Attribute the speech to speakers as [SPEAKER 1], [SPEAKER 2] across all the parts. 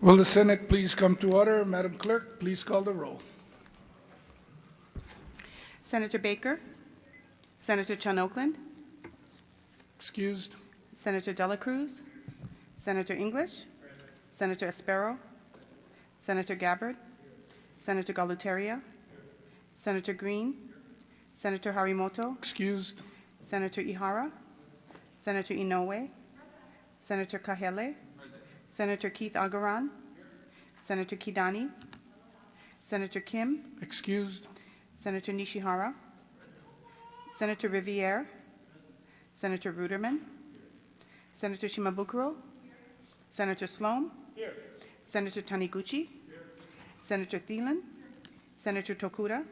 [SPEAKER 1] Will the Senate please come to order? Madam Clerk, please call the roll.
[SPEAKER 2] Senator Baker, Senator Chun Oakland,
[SPEAKER 1] Excused?
[SPEAKER 2] Senator Dela Cruz, Senator English, Senator Espero, Senator Gabbard, Senator Galuteria, Senator Green, Senator Harimoto,
[SPEAKER 1] Excused?
[SPEAKER 2] Senator Ihara, Senator Inouye, Senator Kahele, Senator Keith Agaran, Senator Kidani, Senator Kim,
[SPEAKER 1] Excused?
[SPEAKER 2] Senator Nishihara, Senator Riviere, Senator Ruderman, Senator Shimabukuro, Senator Slom, Senator Taniguchi, Senator Thielen, Senator Tokuda,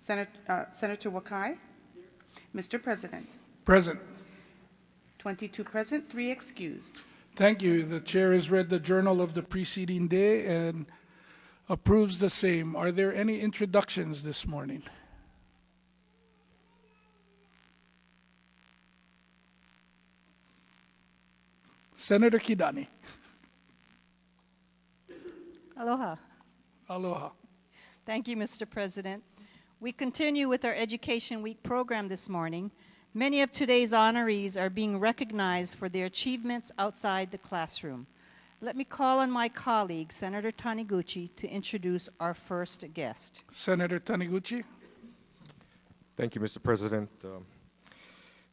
[SPEAKER 2] Senator, uh, Senator Wakai. Mr. President,
[SPEAKER 1] Present.
[SPEAKER 2] 22 present, 3 excused.
[SPEAKER 1] Thank you. The chair has read the journal of the preceding day and approves the same. Are there any introductions this morning? Senator Kidani.
[SPEAKER 3] Aloha.
[SPEAKER 1] Aloha.
[SPEAKER 3] Thank you, Mr. President. We continue with our Education Week program this morning. Many of today's honorees are being recognized for their achievements outside the classroom. Let me call on my colleague, Senator Taniguchi, to introduce our first guest.
[SPEAKER 1] Senator Taniguchi.
[SPEAKER 4] Thank you, Mr. President. Um,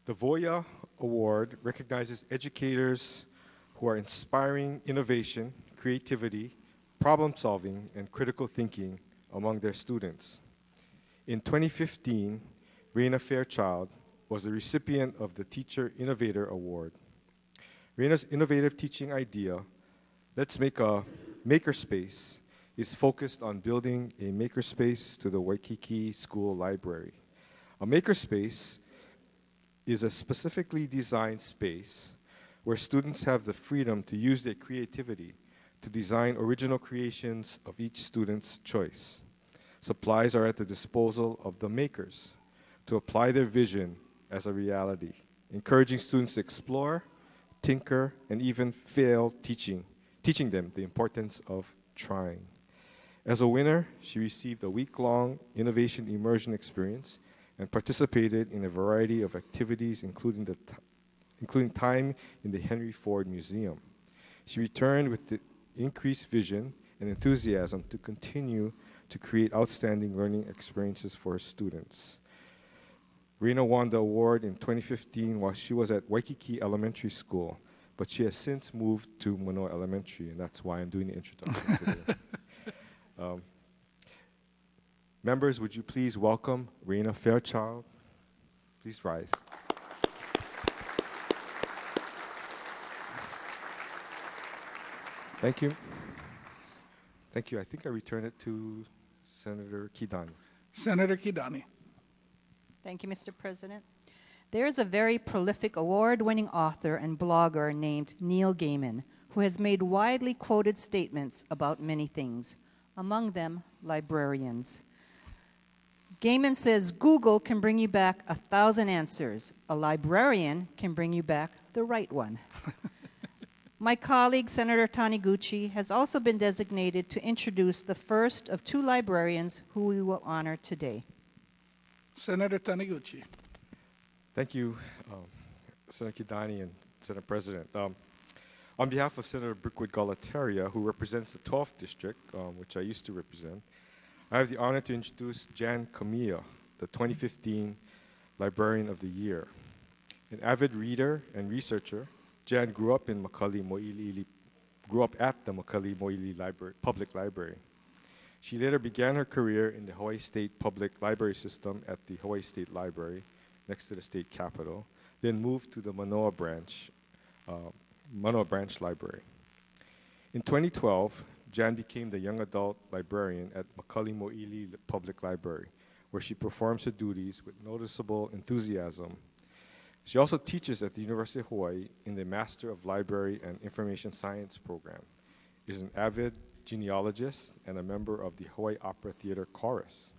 [SPEAKER 4] the Voya Award recognizes educators who are inspiring innovation, creativity, problem solving, and critical thinking among their students. In 2015, Raina Fairchild was the recipient of the Teacher Innovator Award. Raina's innovative teaching idea, Let's Make a Makerspace, is focused on building a makerspace to the Waikiki School Library. A makerspace is a specifically designed space where students have the freedom to use their creativity to design original creations of each student's choice. Supplies are at the disposal of the makers to apply their vision as a reality, encouraging students to explore, tinker, and even fail teaching, teaching them the importance of trying. As a winner, she received a week-long innovation immersion experience and participated in a variety of activities, including, the including time in the Henry Ford Museum. She returned with the increased vision and enthusiasm to continue to create outstanding learning experiences for her students. Rena won the award in 2015 while she was at Waikiki Elementary School, but she has since moved to Manoa Elementary, and that's why I'm doing the introduction today. Um, members, would you please welcome Rena Fairchild? Please rise. Thank you. Thank you. I think I return it to Senator Kidani.
[SPEAKER 1] Senator Kidani.
[SPEAKER 3] Thank you, Mr. President. There is a very prolific award-winning author and blogger named Neil Gaiman who has made widely quoted statements about many things, among them librarians. Gaiman says Google can bring you back a thousand answers. A librarian can bring you back the right one. My colleague, Senator Taniguchi, has also been designated to introduce the first of two librarians who we will honor today.
[SPEAKER 1] Senator Taniguchi.
[SPEAKER 4] Thank you, um, Senator Kidani and Senate President. Um, on behalf of Senator Brickwood Galuteria, who represents the 12th District, um, which I used to represent, I have the honor to introduce Jan Camilla, the 2015 Librarian of the Year. An avid reader and researcher, Jan grew up in McCully Mo'iliili, grew up at the McCully Mo'ili Library, Public Library. She later began her career in the Hawaii State Public Library System at the Hawaii State Library, next to the state capitol, then moved to the Manoa branch, uh, Manoa Branch Library. In 2012, Jan became the young adult librarian at McCully Mo'ili Public Library, where she performs her duties with noticeable enthusiasm. She also teaches at the University of Hawaii in the Master of Library and Information Science program, is an avid genealogist, and a member of the Hawaii Opera Theater Chorus.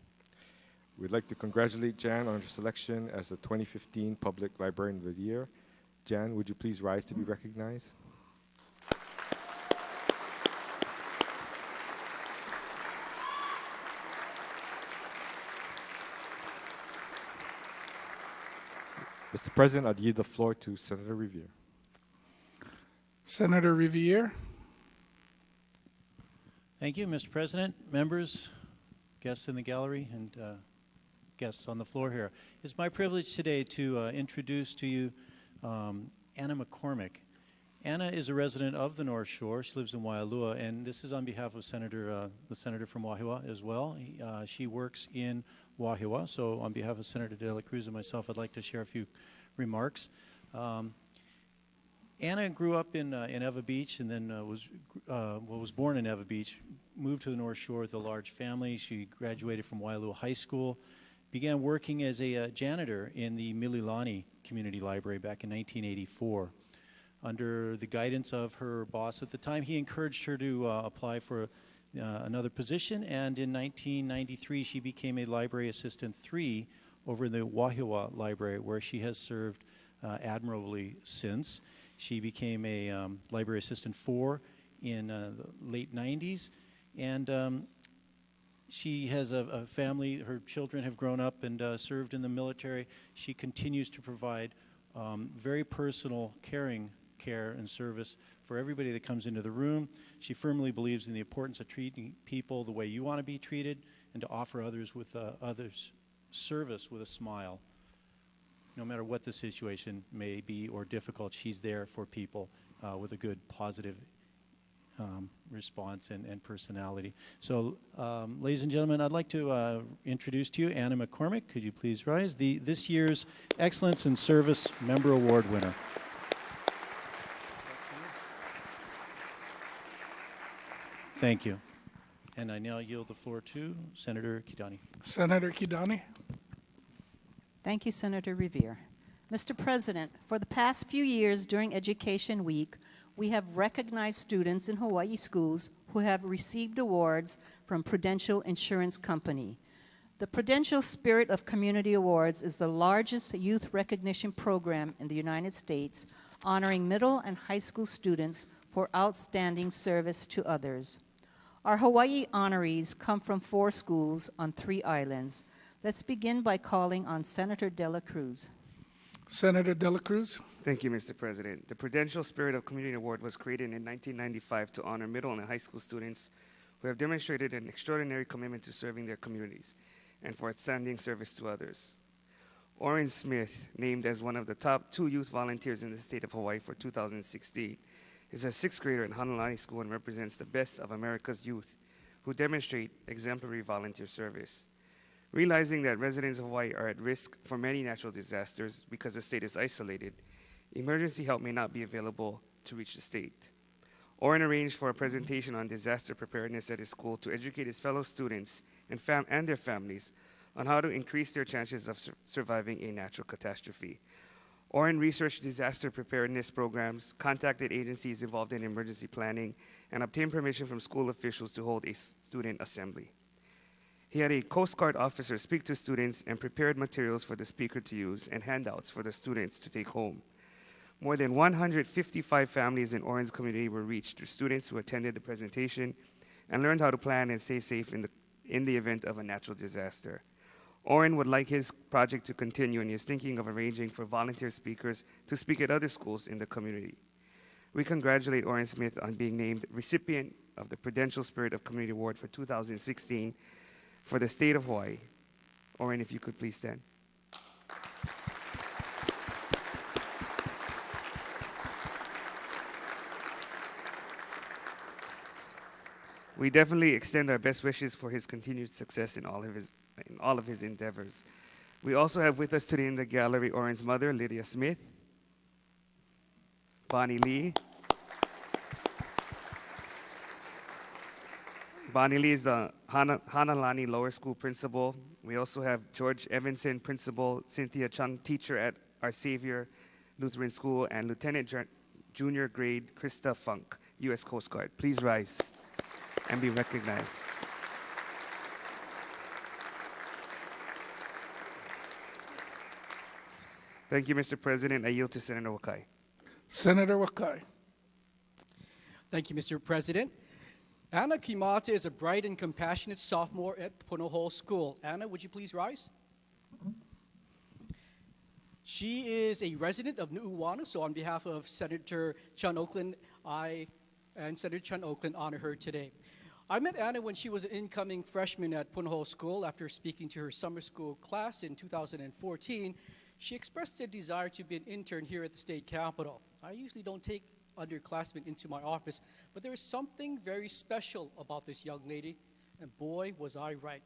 [SPEAKER 4] We'd like to congratulate Jan on her selection as the 2015 Public Librarian of the Year. Jan, would you please rise to be recognized? Mr. President, I'd yield the floor to Senator Riviere.
[SPEAKER 1] Senator Riviere,
[SPEAKER 5] Thank you, Mr. President, members, guests in the gallery, and uh, guests on the floor here. It's my privilege today to uh, introduce to you um, Anna McCormick. Anna is a resident of the North Shore. She lives in Waialua, and this is on behalf of Senator, uh, the senator from Wahiawa as well. He, uh, she works in Wahiawa, so on behalf of Senator De La Cruz and myself, I'd like to share a few remarks. Um, Anna grew up in, uh, in Ewa Beach and then uh, was, uh, well, was born in Ewa Beach, moved to the North Shore with a large family. She graduated from Waialua High School, began working as a uh, janitor in the Mililani Community Library back in 1984. Under the guidance of her boss at the time, he encouraged her to uh, apply for uh, another position, and in 1993 she became a library assistant three over in the Wahiawa Library, where she has served admirably since. She became a um, library assistant four in uh, the late 90s, and um, she has a, a family. Her children have grown up and uh, served in the military. She continues to provide um, very personal, caring care and service for everybody that comes into the room. She firmly believes in the importance of treating people the way you want to be treated, and to offer others with uh, others service with a smile no matter what the situation may be or difficult, she's there for people uh, with a good, positive um, response and, and personality. So, um, ladies and gentlemen, I'd like to uh, introduce to you Anna McCormick. Could you please rise? The this year's Excellence in Service Member Award winner. Thank you. And I now yield the floor to Senator Kidani.
[SPEAKER 1] Senator Kidani.
[SPEAKER 3] Thank you, Senator Riviere. Mr. President, for the past few years during Education Week, we have recognized students in Hawaii schools who have received awards from Prudential Insurance Company. The Prudential Spirit of Community Awards is the largest youth recognition program in the United States, honoring middle and high school students for outstanding service to others. Our Hawaii honorees come from four schools on three islands. Let's begin by calling on Senator De La Cruz.
[SPEAKER 1] Senator De La Cruz.
[SPEAKER 6] Thank you, Mr. President. The Prudential Spirit of Community Award was created in 1995 to honor middle and high school students who have demonstrated an extraordinary commitment to serving their communities and for outstanding service to others. Oren Smith, named as one of the top two youth volunteers in the state of Hawaii for 2016, is a sixth grader in Hanalani School and represents the best of America's youth who demonstrate exemplary volunteer service. Realizing that residents of Hawaii are at risk for many natural disasters because the state is isolated, emergency help may not be available to reach the state. Oren arranged for a presentation on disaster preparedness at his school to educate his fellow students and, and their families on how to increase their chances of sur- surviving a natural catastrophe. Oren researched disaster preparedness programs, contacted agencies involved in emergency planning, and obtained permission from school officials to hold a student assembly. He had a Coast Guard officer speak to students and prepared materials for the speaker to use and handouts for the students to take home. More than 155 families in Orange community were reached through students who attended the presentation and learned how to plan and stay safe in the, in the event of a natural disaster. Oren would like his project to continue and is thinking of arranging for volunteer speakers to speak at other schools in the community. We congratulate Oren Smith on being named recipient of the Prudential Spirit of Community Award for 2016 for the state of Hawaii. Oren, if you could please stand. We definitely extend our best wishes for his continued success in all of his in all of his endeavors. We also have with us today in the gallery Oren's mother, Lydia Smith, Bonnie Lee. Bonnie Lee is the Hana, Hanalani Lower School principal. We also have George Evanson, principal, Cynthia Chung, teacher at Our Savior Lutheran School, and Lieutenant Ju- Junior Grade Krista Funk, U.S. Coast Guard. Please rise and be recognized. Thank you, Mr. President. I yield to Senator Wakai.
[SPEAKER 1] Senator Wakai.
[SPEAKER 7] Thank you, Mr. President. Anna Kimata is a bright and compassionate sophomore at Punahou School. Anna, would you please rise? She is a resident of Nuuanu, so on behalf of Senator Chun Oakland, I and Senator Chun Oakland honor her today. I met Anna when she was an incoming freshman at Punahou School. After speaking to her summer school class in 2014, she expressed a desire to be an intern here at the state capitol. I usually don't take underclassmen into my office, but there is something very special about this young lady, and boy, was I right.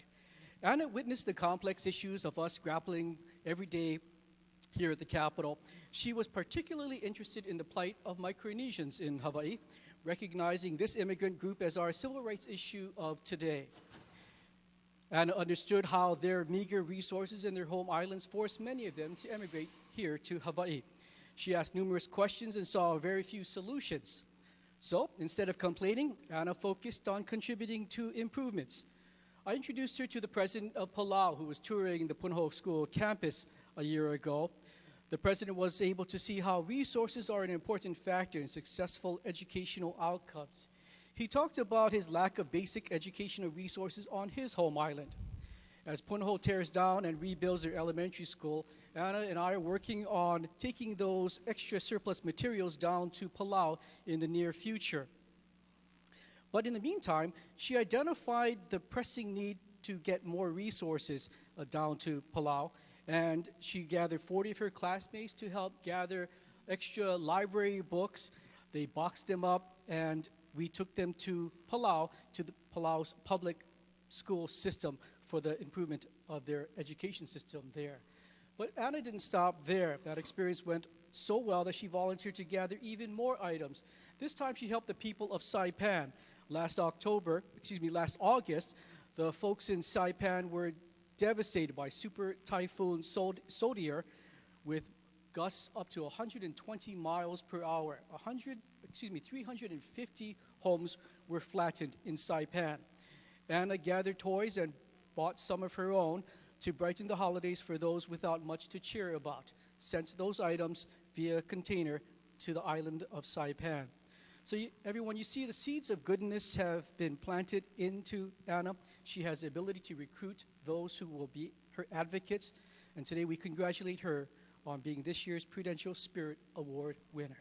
[SPEAKER 7] Anna witnessed the complex issues of us grappling every day here at the Capitol. She was particularly interested in the plight of Micronesians in Hawaii, recognizing this immigrant group as our civil rights issue of today. Anna understood how their meager resources in their home islands forced many of them to emigrate here to Hawaii. She asked numerous questions and saw very few solutions. So instead of complaining, Anna focused on contributing to improvements. I introduced her to the president of Palau, who was touring the Punahou School campus a year ago. The president was able to see how resources are an important factor in successful educational outcomes. He talked about his lack of basic educational resources on his home island. As Punahou tears down and rebuilds their elementary school, Anna and I are working on taking those extra surplus materials down to Palau in the near future. But in the meantime, she identified the pressing need to get more resources uh, down to Palau, and she gathered 40 of her classmates to help gather extra library books. They boxed them up, and we took them to Palau, to the Palau's public school system for the improvement of their education system there. But Anna didn't stop there. That experience went so well that she volunteered to gather even more items. This time she helped the people of Saipan. Last October, excuse me, last August, the folks in Saipan were devastated by Super Typhoon Sod- Sodier with gusts up to 120 miles per hour. 100, excuse me, 350 homes were flattened in Saipan. Anna gathered toys and bought some of her own to brighten the holidays for those without much to cheer about. Sent those items via container to the island of Saipan. So, you, everyone, you see the seeds of goodness have been planted into Anna. She has the ability to recruit those who will be her advocates. And today we congratulate her on being this year's Prudential Spirit Award winner.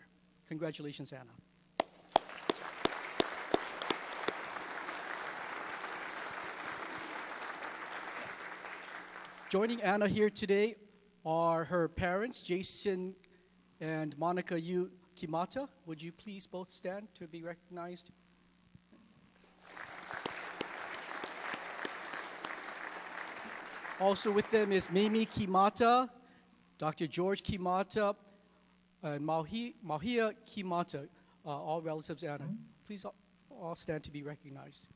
[SPEAKER 7] Congratulations, Anna. Joining Anna here today are her parents, Jason and Monica Yu Kimata. Would you please both stand to be recognized? Also with them is Mimi Kimata, Dr. George Kimata, and Mahi, Mahia Kimata, uh, all relatives of Anna. Please all, all stand to be recognized.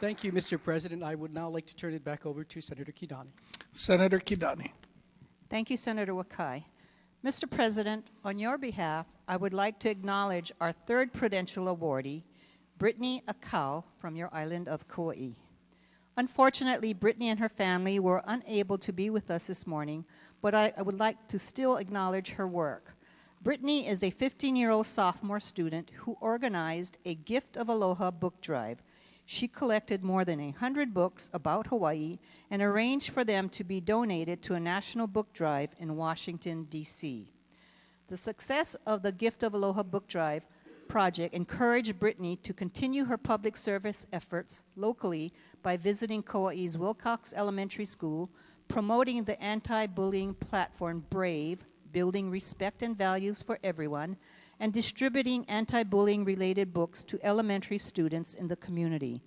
[SPEAKER 7] Thank you, Mr. President. I would now like to turn it back over to Senator Kidani.
[SPEAKER 1] Senator Kidani.
[SPEAKER 3] Thank you, Senator Wakai. Mr. President, on your behalf, I would like to acknowledge our third Prudential awardee, Brittany Akau from your island of Kauai. Unfortunately, Brittany and her family were unable to be with us this morning, but I, I would like to still acknowledge her work. Brittany is a 15 year old sophomore student who organized a Gift of Aloha book drive. She collected more than 100 books about Hawaii and arranged for them to be donated to a national book drive in Washington, D.C. The success of the Gift of Aloha book drive project encouraged Brittany to continue her public service efforts locally by visiting Kauai's Wilcox Elementary School, promoting the anti-bullying platform BRAVE, building respect and values for everyone, and distributing anti-bullying related books to elementary students in the community.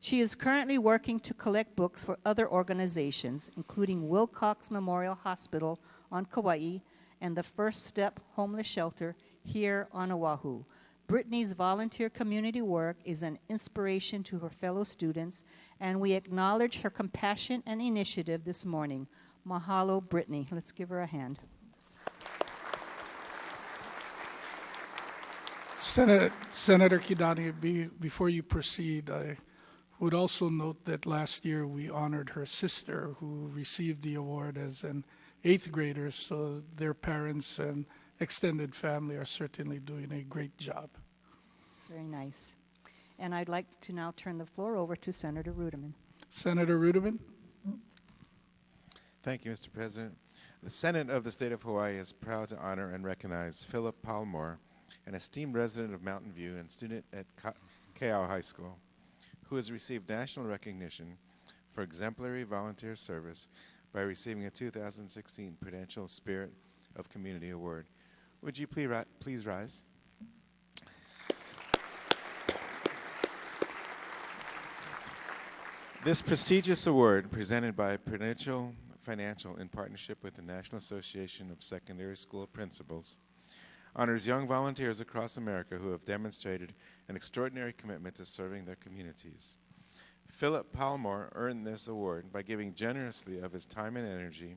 [SPEAKER 3] She is currently working to collect books for other organizations, including Wilcox Memorial Hospital on Kauai and the First Step Homeless Shelter here on Oahu. Brittany's volunteer community work is an inspiration to her fellow students, and we acknowledge her compassion and initiative this morning. Mahalo, Brittany. Let's give her a hand.
[SPEAKER 1] Senator, Senator Kidani, be, before you proceed, I would also note that last year we honored her sister who received the award as an eighth grader, so their parents and extended family are certainly doing a great job.
[SPEAKER 3] Very nice. And I'd like to now turn the floor over to Senator Ruderman.
[SPEAKER 1] Senator Ruderman.
[SPEAKER 8] Thank you, Mr. President. The Senate of the State of Hawaii is proud to honor and recognize Philip Palmore, an esteemed resident of Mountain View and student at Ka- Keaau High School, who has received national recognition for exemplary volunteer service by receiving a 2016 Prudential Spirit of Community Award. Would you please, ri- please rise? This prestigious award, presented by Prudential Financial in partnership with the National Association of Secondary School Principals, honors young volunteers across America who have demonstrated an extraordinary commitment to serving their communities. Philip Palmore earned this award by giving generously of his time and energy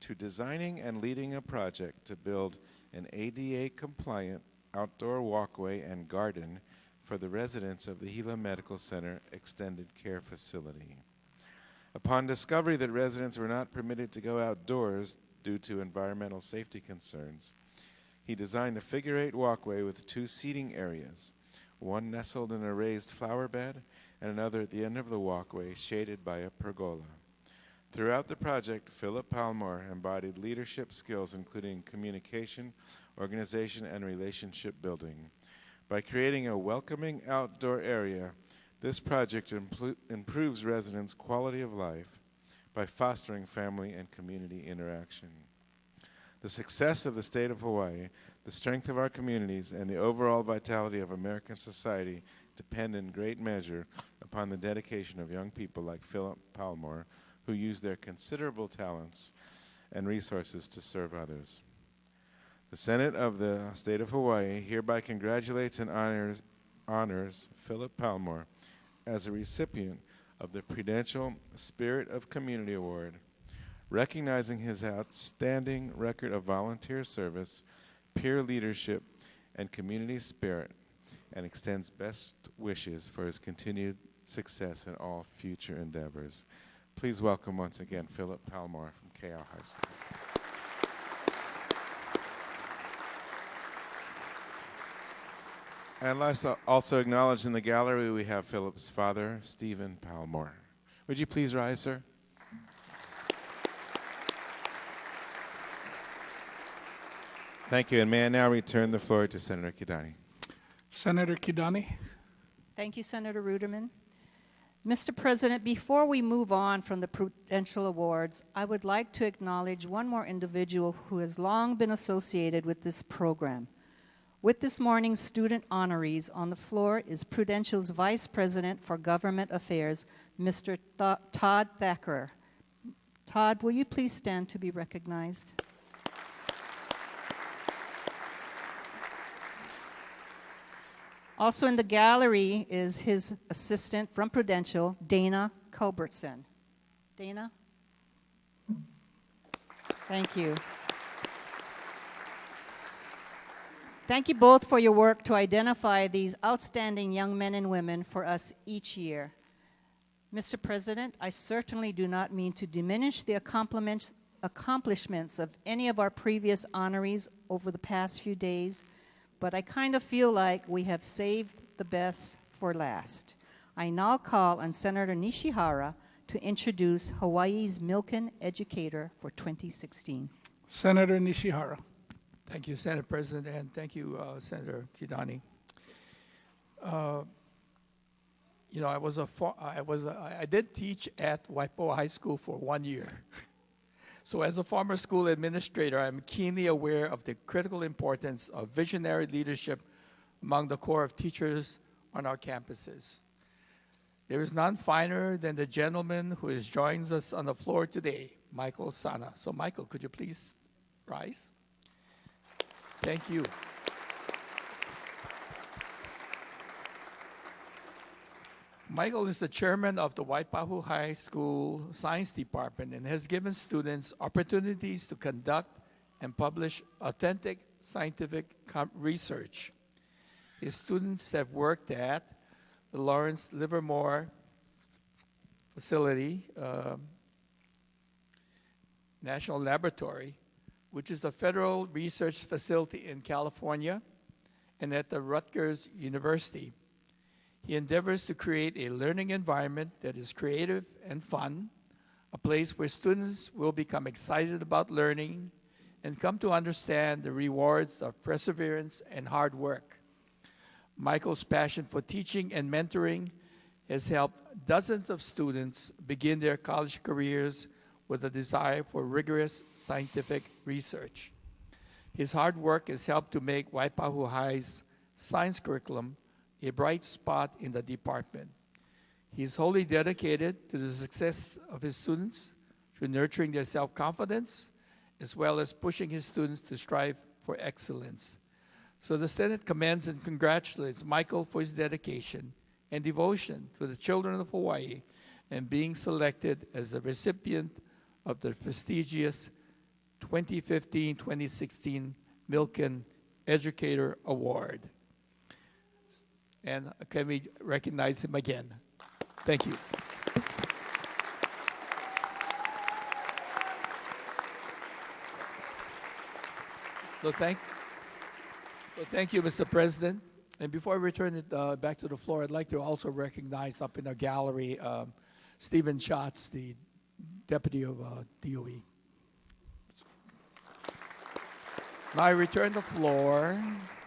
[SPEAKER 8] to designing and leading a project to build an ADA compliant outdoor walkway and garden for the residents of the Hilo Medical Center Extended Care Facility. Upon discovery that residents were not permitted to go outdoors due to environmental safety concerns, he designed a figure eight walkway with two seating areas, one nestled in a raised flower bed and another at the end of the walkway shaded by a pergola. Throughout the project, Philip Palmore embodied leadership skills including communication, organization, and relationship building. By creating a welcoming outdoor area, this project improves residents' quality of life by fostering family and community interaction. The success of the state of Hawaii, the strength of our communities, and the overall vitality of American society depend in great measure upon the dedication of young people like Philip Palmore, who use their considerable talents and resources to serve others. The Senate of the State of Hawaii hereby congratulates and honors, honors Philip Palmore as a recipient of the Prudential Spirit of Community Award, recognizing his outstanding record of volunteer service, peer leadership, and community spirit, and extends best wishes for his continued success in all future endeavors. Please welcome once again Philip Palmore from Keaau High School. And let's also acknowledge in the gallery we have Philip's father, Stephen Palmore. Would you please rise, sir? Thank you, and may I now return the floor to Senator Kidani.
[SPEAKER 1] Senator Kidani.
[SPEAKER 3] Thank you, Senator Ruderman. Mr. President, before we move on from the Prudential Awards, I would like to acknowledge one more individual who has long been associated with this program. With this morning's student honorees on the floor is Prudential's Vice President for Government Affairs, Mr. Th- Todd Thacker. Todd, will you please stand to be recognized? Also in the gallery is his assistant from Prudential, Dana Culbertson. Dana? Thank you. Thank you both for your work to identify these outstanding young men and women for us each year. Mr. President, I certainly do not mean to diminish the accomplishments, accomplishments of any of our previous honorees over the past few days, but I kind of feel like we have saved the best for last. I now call on Senator Nishihara to introduce Hawaii's Milken Educator for 2016.
[SPEAKER 1] Senator Nishihara.
[SPEAKER 9] Thank you, Senate President, and thank you, uh, Senator Kidani. Uh, you know, I was a I was a, I did teach at Waipahu High School for one year. So, as a former school administrator, I'm keenly aware of the critical importance of visionary leadership among the core of teachers on our campuses. There is none finer than the gentleman who is joins us on the floor today, Michael Sana. So, Michael, could you please rise? Thank you. Michael is the chairman of the Waipahu High School Science Department and has given students opportunities to conduct and publish authentic scientific research. His students have worked at the Lawrence Livermore Facility, um, National Laboratory, which is a federal research facility in California, and at the Rutgers University. He endeavors to create a learning environment that is creative and fun, a place where students will become excited about learning and come to understand the rewards of perseverance and hard work. Michael's passion for teaching and mentoring has helped dozens of students begin their college careers with a desire for rigorous scientific research. His hard work has helped to make Waipahu High's science curriculum a bright spot in the department. He is wholly dedicated to the success of his students through nurturing their self confidence as well as pushing his students to strive for excellence. So the Senate commends and congratulates Michael for his dedication and devotion to the children of Hawaii and being selected as the recipient of the prestigious 2015-2016 Milken Educator Award. And can we recognize him again? Thank you. So thank, so thank you, Mr. President. And before I return it uh, back to the floor, I'd like to also recognize up in the gallery um, Stephen Schatz, the deputy of uh, DOE. Now I return the floor.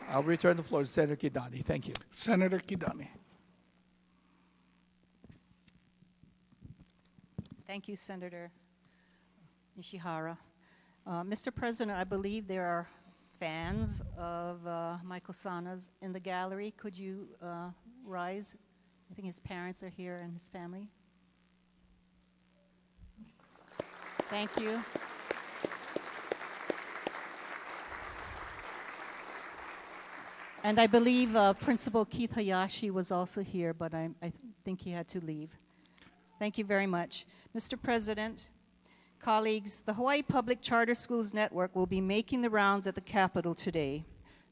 [SPEAKER 9] I'll return the floor to Senator Kidani. Thank you.
[SPEAKER 1] Senator Kidani.
[SPEAKER 3] Thank you, Senator Nishihara. Uh, Mr. President, I believe there are fans of uh, Michael Sana's in the gallery. Could you uh, rise? I think his parents are here and his family. Thank you. And I believe uh, Principal Keith Hayashi was also here, but I, I think he had to leave. Thank you very much. Mr. President, colleagues, the Hawaii Public Charter Schools Network will be making the rounds at the Capitol today.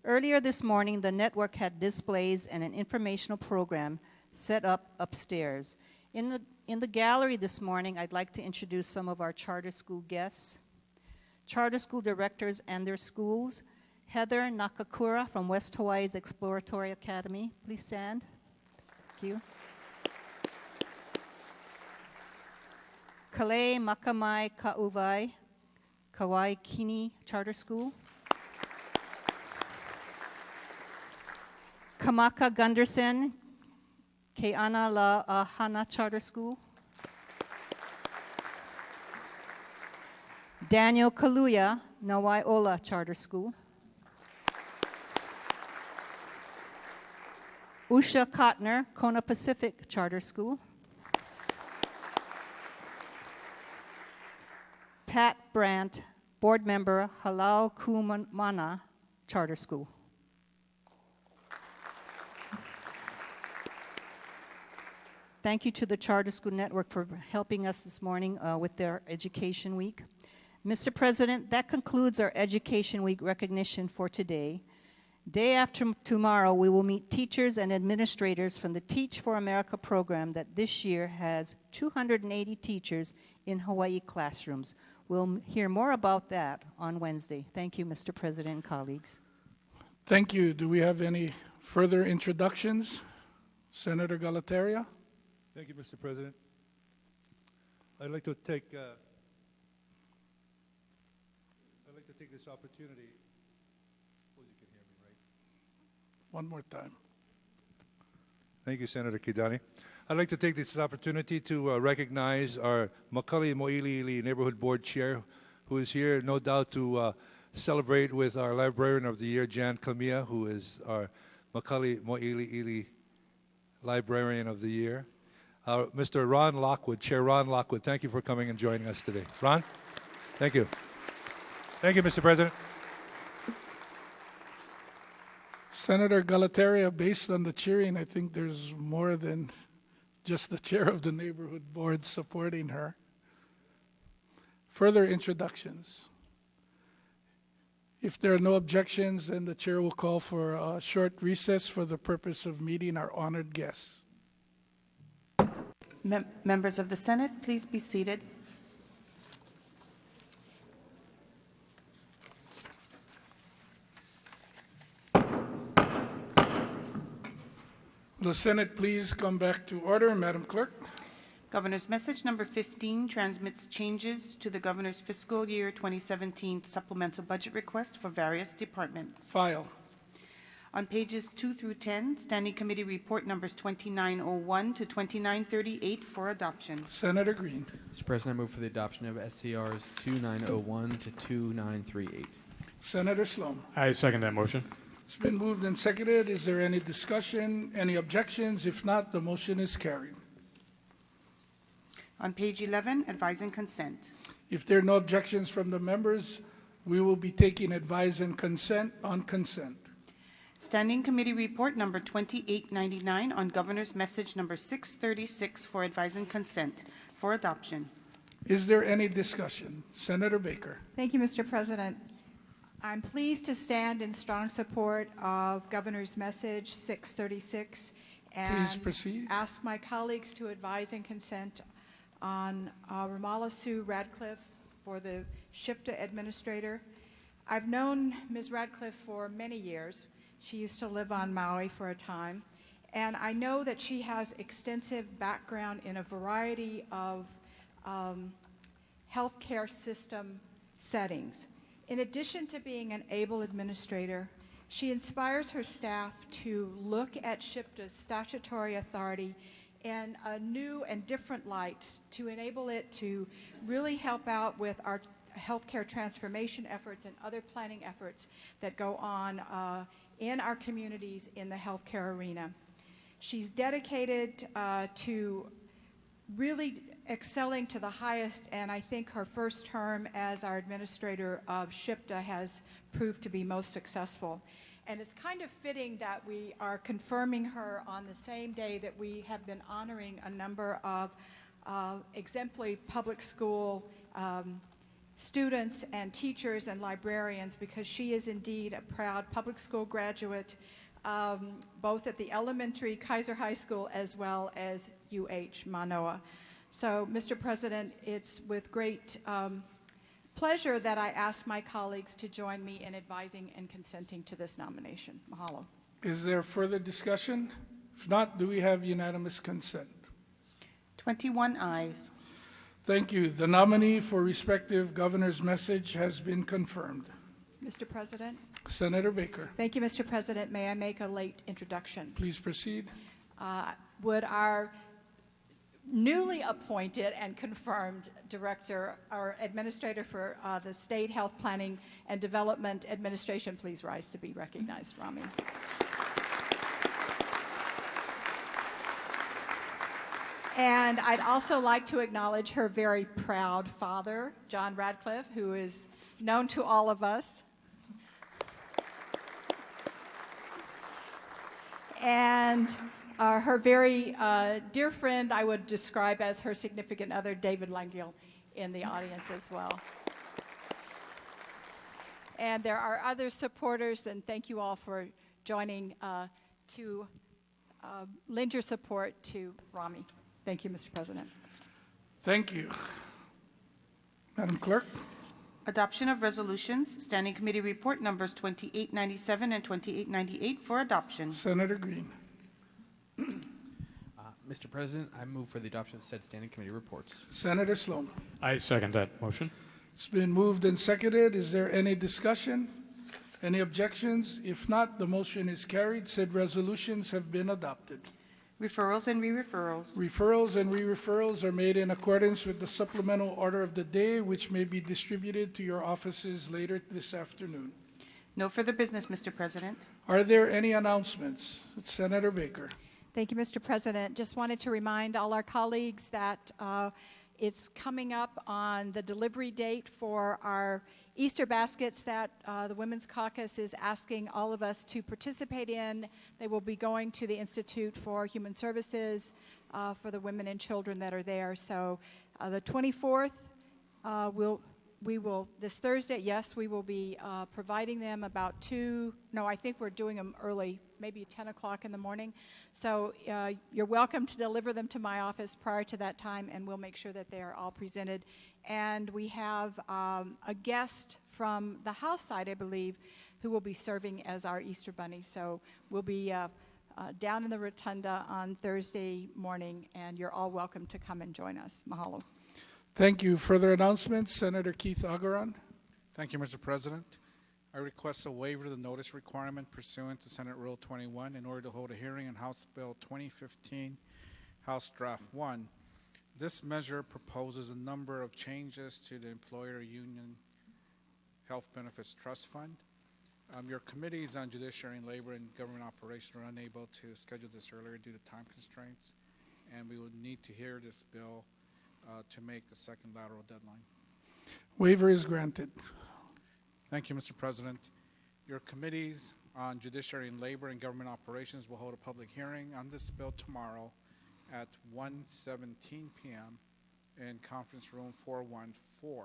[SPEAKER 3] Earlier this morning, the network had displays and an informational program set up upstairs. In the, in the gallery this morning, I'd like to introduce some of our charter school guests, charter school directors and their schools. Heather Nakakura from West Hawaii's Exploratory Academy. Please stand. Thank you. Kale Makamai Kauvai, Kawaikini Charter School. Kamaka Gunderson, Keana La Ahana Charter School. Daniel Kaluya, Nawaiola Charter School. Usha Kotner, Kona Pacific Charter School. Pat Brandt, Board Member, Halau Kumana Charter School. Thank you to the Charter School Network for helping us this morning uh, with their Education Week. Mr. President, that concludes our Education Week recognition for today. Day after tomorrow, we will meet teachers and administrators from the Teach for America program that this year has 280 teachers in Hawaii classrooms. We'll hear more about that on Wednesday. Thank you, Mr. President and colleagues.
[SPEAKER 1] Thank you. Do we have any further introductions? Senator Galuteria?
[SPEAKER 10] Thank you, Mr. President. I'd like to take, uh, I'd like to take this opportunity, suppose you can hear me, right?
[SPEAKER 1] One more time.
[SPEAKER 10] Thank you, Senator Kidani. I'd like to take this opportunity to uh, recognize our McCully Mo'iliili Neighborhood Board Chair, who is here, no doubt, to uh, celebrate with our Librarian of the Year, Jan Kamia, who is our McCully Mo'iliili Librarian of the Year. Uh, Mr. Ron Lockwood, Chair Ron Lockwood, thank you for coming and joining us today. Ron, thank you. Thank you, Mr. President.
[SPEAKER 1] Senator Galuteria, based on the cheering, I think there's more than just the chair of the neighborhood board supporting her. Further introductions. If there are no objections, then the chair will call for a short recess for the purpose of meeting our honored guests.
[SPEAKER 2] Mem- Members of the Senate, please be seated.
[SPEAKER 1] The Senate please come back to order. Madam Clerk?
[SPEAKER 2] Governor's message number 15 transmits changes to the governor's fiscal year 2017 supplemental budget request for various departments.
[SPEAKER 1] File.
[SPEAKER 2] On pages 2 through 10, Standing Committee Report numbers 2901 to 2938 for adoption.
[SPEAKER 1] Senator Green.
[SPEAKER 11] Mr. President, I move for the adoption of SCRs 2901 to 2938.
[SPEAKER 1] Senator Slom.
[SPEAKER 12] I second that motion.
[SPEAKER 1] It's been moved and seconded. Is there any discussion, any objections? If not, the motion is carried.
[SPEAKER 2] On page 11, advise and consent.
[SPEAKER 1] If there are no objections from the members, we will be taking advise and consent on consent.
[SPEAKER 2] Standing Committee Report number 2899 on Governor's Message number 636 for advise and consent for adoption.
[SPEAKER 1] Is there any discussion? Senator Baker.
[SPEAKER 13] Thank you, Mr. President. I'm pleased to stand in strong support of Governor's Message 636 and ask my colleagues to advise and consent on uh, Romala Sue Radcliffe for the SHPDA Administrator. I've known Ms. Radcliffe for many years. She used to live on Maui for a time. And I know that she has extensive background in a variety of um, healthcare system settings. In addition to being an able administrator, she inspires her staff to look at SHPDA's statutory authority in a new and different light to enable it to really help out with our healthcare transformation efforts and other planning efforts that go on uh, in our communities in the healthcare arena. She's dedicated uh, to really excelling to the highest, and I think her first term as our administrator of SHPDA has proved to be most successful. And it's kind of fitting that we are confirming her on the same day that we have been honoring a number of uh, exemplary public school um, students and teachers and librarians because she is indeed a proud public school graduate um, both at the elementary Kaiser High School as well as UH Manoa. So, Mr. President, it's with great um, pleasure that I ask my colleagues to join me in advising and consenting to this nomination. Mahalo.
[SPEAKER 1] Is there further discussion? If not, do we have unanimous consent?
[SPEAKER 2] 21 ayes.
[SPEAKER 1] Thank you. The nominee for respective governor's message has been confirmed.
[SPEAKER 13] Mr. President?
[SPEAKER 1] Senator Baker,
[SPEAKER 13] Thank you, Mr. President. May I make a late introduction?
[SPEAKER 1] please proceed.
[SPEAKER 13] Uh, Would our newly appointed and confirmed director, or administrator for uh, the State Health Planning and Development Administration, please rise to be recognized, Rami. And I'd also like to acknowledge her very proud father, John Radcliffe, who is known to all of us. And uh, her very uh, dear friend, I would describe as her significant other, David Langill, in the audience as well. And there are other supporters, and thank you all for joining uh, to uh, lend your support to Rami. Thank you, Mr. President.
[SPEAKER 1] Thank you. Madam Clerk,
[SPEAKER 2] Adoption of resolutions, Standing Committee Report numbers 2897 and 2898 for adoption.
[SPEAKER 1] Senator Green.
[SPEAKER 11] Mr. President, I move for the adoption of said standing committee reports.
[SPEAKER 1] Senator Slom.
[SPEAKER 12] I second that motion.
[SPEAKER 1] It's been moved and seconded. Is there any discussion? Any objections? If not, the motion is carried. Said resolutions have been adopted.
[SPEAKER 2] Referrals and re-referrals.
[SPEAKER 1] Referrals and re-referrals are made in accordance with the supplemental order of the day, which may be distributed to your offices later this afternoon.
[SPEAKER 2] No further business, Mr. President.
[SPEAKER 1] Are there any announcements? Senator Baker.
[SPEAKER 13] Thank you, Mr. President. Just wanted to remind all our colleagues that uh, it's coming up on the delivery date for our Easter baskets that uh, the Women's Caucus is asking all of us to participate in. They will be going to the Institute for Human Services uh, for the women and children that are there. So uh, the 24th, uh, we'll, we will, this Thursday, yes, we will be uh, providing them about 2, no, I think we're doing them early, maybe 10 o'clock in the morning. So uh, you're welcome to deliver them to my office prior to that time, and we'll make sure that they are all presented. And we have um, a guest from the House side, I believe, who will be serving as our Easter Bunny. So we'll be uh, uh, down in the rotunda on Thursday morning, and you're all welcome to come and join us. Mahalo.
[SPEAKER 1] Thank you. Further announcements? Senator Keith Agaran.
[SPEAKER 14] Thank you, Mr. President. I request a waiver of the notice requirement pursuant to Senate Rule 21 in order to hold a hearing on House Bill 2015, House Draft 1. This measure proposes a number of changes to the Employer Union Health Benefits Trust Fund. Um, your committees on Judiciary and Labor and Government Operations are unable to schedule this earlier due to time constraints, and we would need to hear this bill uh, to make the second lateral deadline.
[SPEAKER 1] Waiver is granted.
[SPEAKER 14] Thank you, Mr. President. Your committees on Judiciary and Labor and Government Operations will hold a public hearing on this bill tomorrow at 1:17 p.m. in Conference Room 414.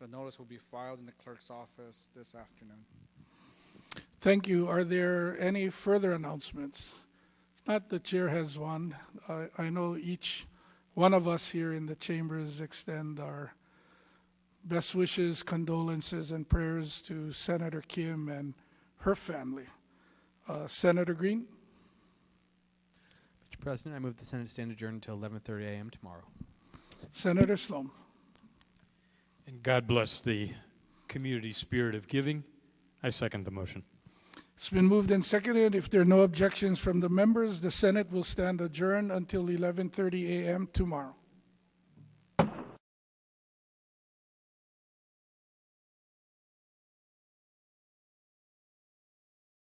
[SPEAKER 14] The notice will be filed in the clerk's office this afternoon.
[SPEAKER 1] Thank you. Are there any further announcements? If not, the chair has one. I, I know each one of us here in the chambers extend our best wishes, condolences, and prayers to Senator Kim and her family. Uh, Senator Green?
[SPEAKER 11] Mr. President, I move the Senate stand adjourned until 11:30 a.m. tomorrow.
[SPEAKER 1] Senator Slom?
[SPEAKER 12] And God bless the community spirit of giving. I second the motion.
[SPEAKER 1] It's been moved and seconded. If there are no objections from the members, the Senate will stand adjourned until 11:30 a.m. tomorrow.